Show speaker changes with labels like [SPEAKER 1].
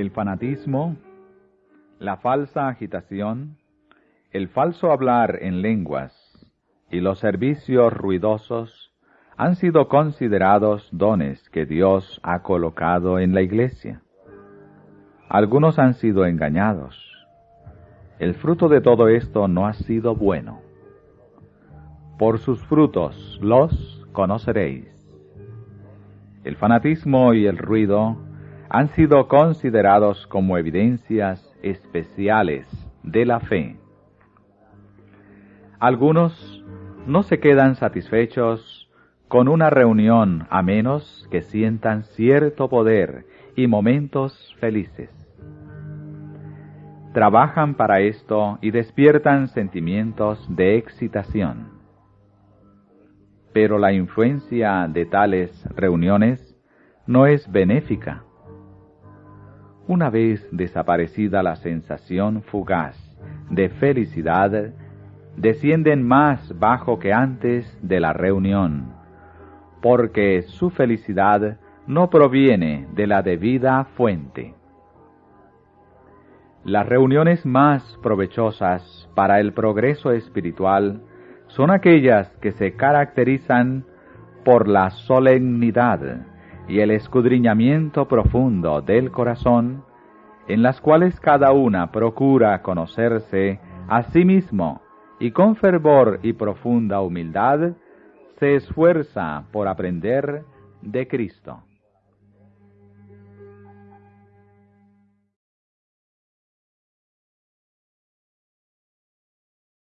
[SPEAKER 1] el fanatismo, la falsa agitación, el falso hablar en lenguas y los servicios ruidosos han sido considerados dones que Dios ha colocado en la iglesia. Algunos han sido engañados. El fruto de todo esto no ha sido bueno. Por sus frutos los conoceréis. El fanatismo y el ruido han sido considerados como evidencias especiales de la fe. Algunos no se quedan satisfechos con una reunión a menos que sientan cierto poder y momentos felices. Trabajan para esto y despiertan sentimientos de excitación. Pero la influencia de tales reuniones no es benéfica una vez desaparecida la sensación fugaz de felicidad, descienden más bajo que antes de la reunión, porque su felicidad no proviene de la debida fuente. Las reuniones más provechosas para el progreso espiritual son aquellas que se caracterizan por la solemnidad, y el escudriñamiento profundo del corazón, en las cuales cada una procura conocerse a sí mismo y con fervor y profunda humildad se esfuerza por aprender de Cristo.